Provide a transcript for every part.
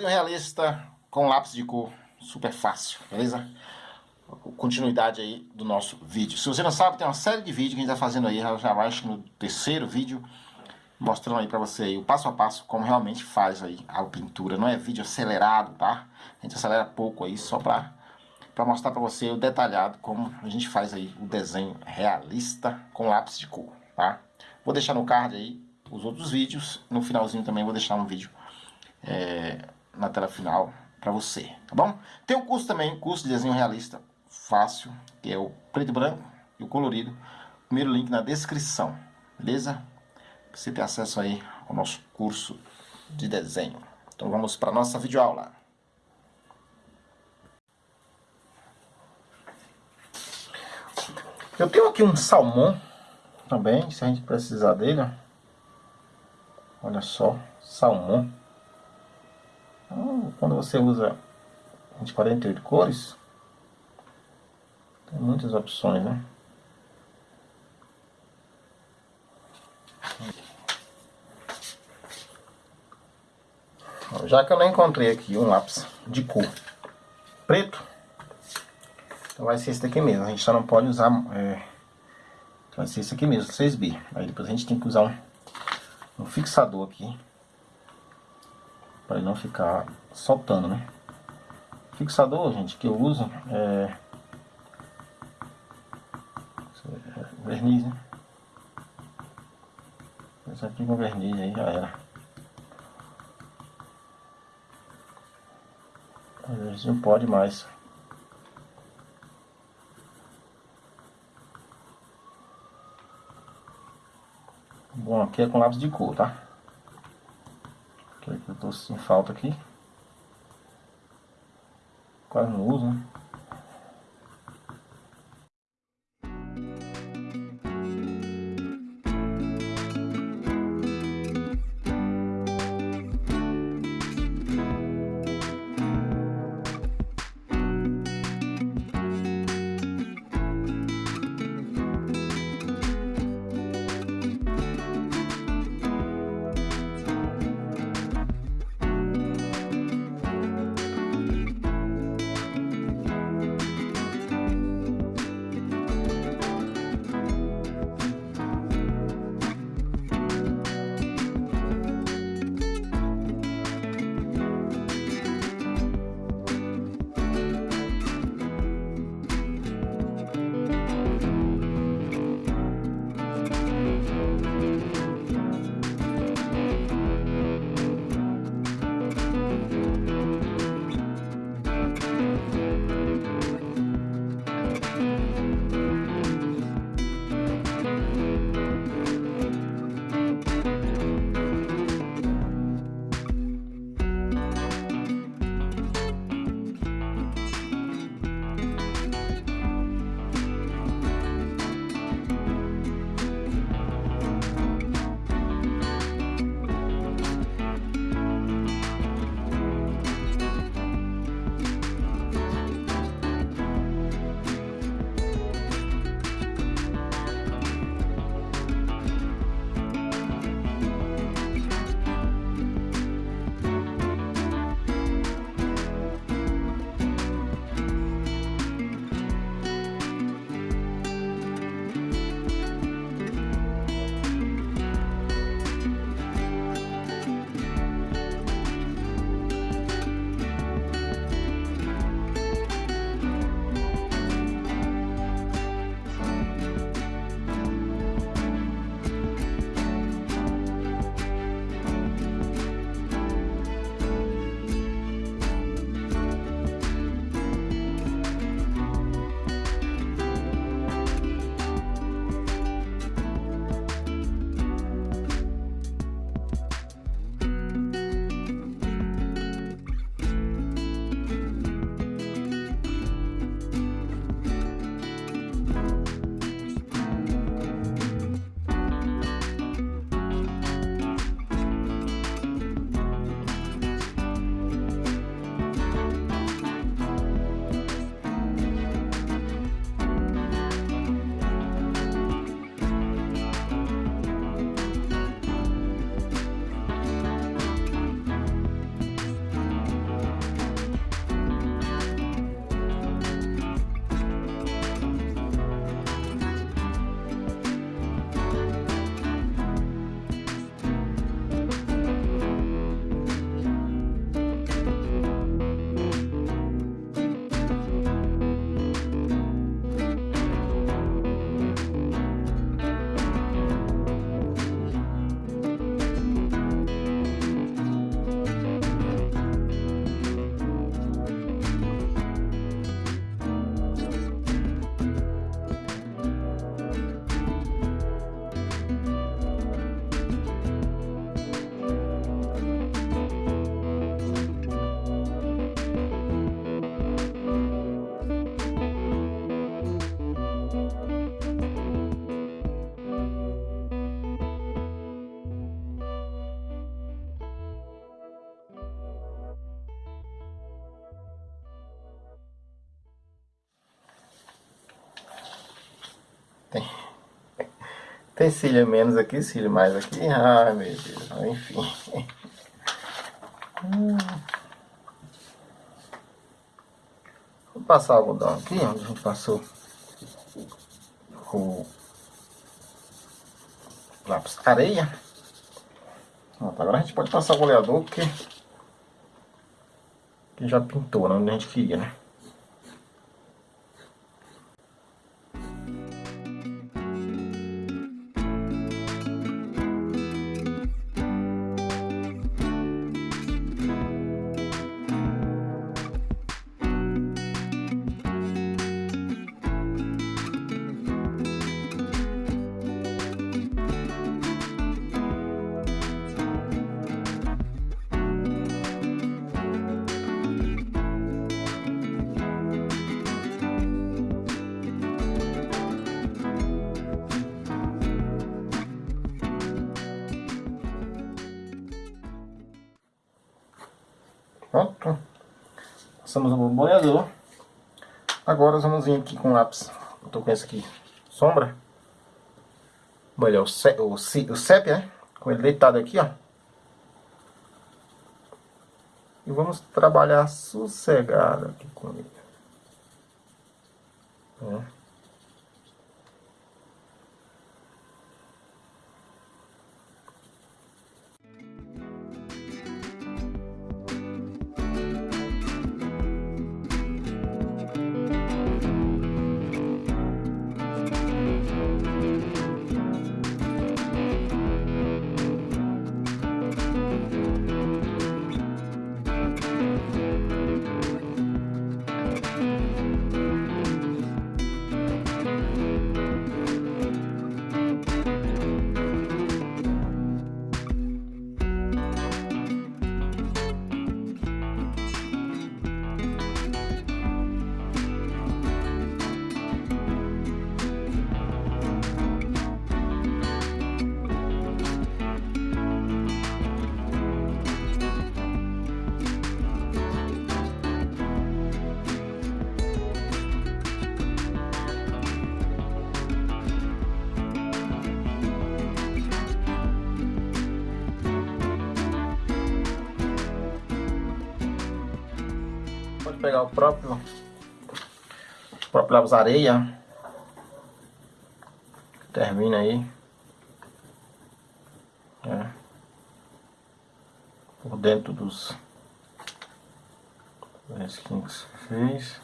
desenho realista com lápis de cor, super fácil, beleza? Continuidade aí do nosso vídeo. Se você não sabe, tem uma série de vídeos que a gente tá fazendo aí, já acho no terceiro vídeo, mostrando aí pra você aí o passo a passo, como realmente faz aí a pintura. Não é vídeo acelerado, tá? A gente acelera pouco aí, só pra, pra mostrar pra você o detalhado, como a gente faz aí o desenho realista com lápis de cor, tá? Vou deixar no card aí os outros vídeos, no finalzinho também vou deixar um vídeo é, na tela final para você, tá bom? Tem o curso também, curso de desenho realista fácil, que é o preto e branco e o colorido. Primeiro link na descrição, beleza? Você ter acesso aí ao nosso curso de desenho. Então vamos para nossa videoaula. Eu tenho aqui um salmão também, se a gente precisar dele. Olha só, salmão. Então, quando você usa de 48 cores, tem muitas opções, né? Já que eu não encontrei aqui um lápis de cor preto, então vai ser esse daqui mesmo. A gente só não pode usar... É, vai ser esse aqui mesmo, 6B. Aí depois a gente tem que usar um, um fixador aqui para ele não ficar soltando, né? Fixador, gente, que eu uso é, verniz, né? Esse aqui com verniz aí já era. Às vezes não pode mais. Bom, aqui é com lápis de cor, tá? Tô sem falta aqui. Quase não uso, né? Tem cílio menos aqui, cílio mais aqui. Ai, meu Deus. Enfim. Vou passar o algodão aqui, onde a gente passou o lápis areia. Pronto, agora a gente pode passar o goleador, porque que já pintou, né, onde a gente queria, né? Pronto. Passamos o boleador. Agora vamos vir aqui com o lápis. Eu tô com esse aqui, sombra. Olha, o, o, o sépia, né? Com ele deitado aqui, ó. E vamos trabalhar sossegado aqui com ele. Pegar o próprio, o próprio lápis areia. Termina aí. É. Por dentro dos risquinhos que fez.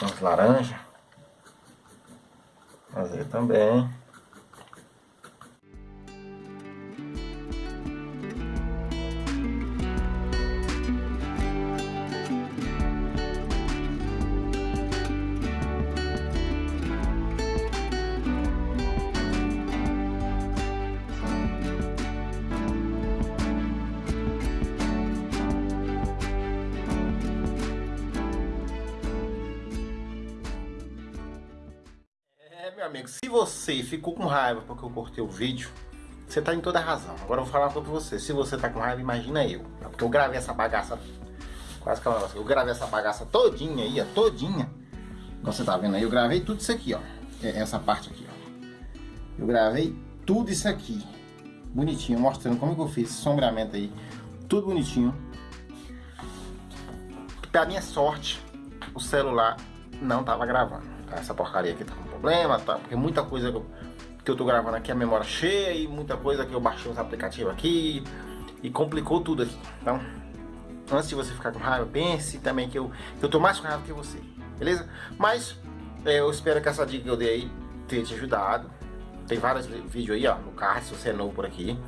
Tons laranja. Fazer também. Meu amigo, se você ficou com raiva porque eu cortei o vídeo, você tá em toda razão. Agora eu vou falar pra você. Se você tá com raiva, imagina eu. É porque eu gravei essa bagaça. Quase que é Eu gravei essa bagaça todinha aí. Todinha. Como você tá vendo aí, eu gravei tudo isso aqui, ó. É, essa parte aqui, ó. Eu gravei tudo isso aqui. Bonitinho, mostrando como que eu fiz esse sombreamento aí. Tudo bonitinho. Pra minha sorte, o celular não tava gravando. Tá? Essa porcaria aqui tá problema, tá? Porque muita coisa que eu, que eu tô gravando aqui a memória cheia e muita coisa que eu baixei os aplicativos aqui e complicou tudo aqui. Então, antes de você ficar com raiva, pense também que eu, que eu tô mais com raiva que você, beleza? Mas é, eu espero que essa dica que eu dei aí tenha te ajudado. Tem vários vídeos aí, ó, no card, se você é novo por aqui.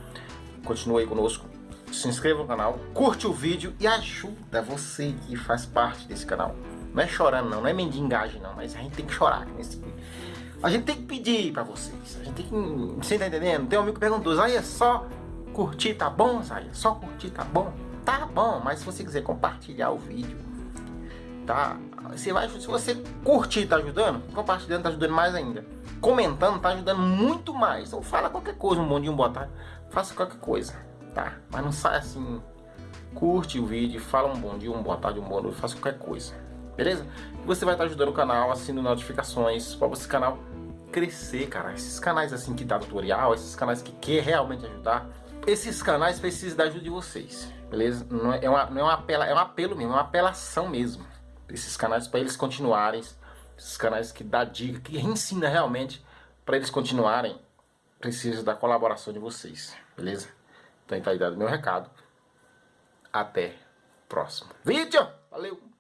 Continue aí conosco. Se inscreva no canal, curte o vídeo e ajuda você que faz parte desse canal. Não é chorando não, não é mendigagem não, mas a gente tem que chorar nesse A gente tem que pedir pra vocês. A gente tem que. Você tá entendendo? Tem um amigo que perguntou, aí é só curtir tá bom, Zaya? Só curtir tá bom? Tá bom, mas se você quiser compartilhar o vídeo, tá? Você vai, se você curtir tá ajudando, compartilhando tá ajudando mais ainda. comentando tá ajudando muito mais. Então fala qualquer coisa, um bom dia, um boa tarde. Faça qualquer coisa, tá? Mas não sai assim, curte o vídeo, fala um bom dia, um boa tarde, um boa noite, faça qualquer coisa. Beleza? Você vai estar ajudando o canal, assinando notificações para esse canal crescer, cara. Esses canais assim que dá tutorial, esses canais que quer realmente ajudar, esses canais precisam da ajuda de vocês, beleza? Não é, uma, não é, um, apela, é um apelo mesmo, é uma apelação mesmo. Esses canais para eles continuarem, esses canais que dá dica, que ensina realmente para eles continuarem, precisa da colaboração de vocês, beleza? Então tá aí dado meu recado. Até próximo vídeo. Valeu!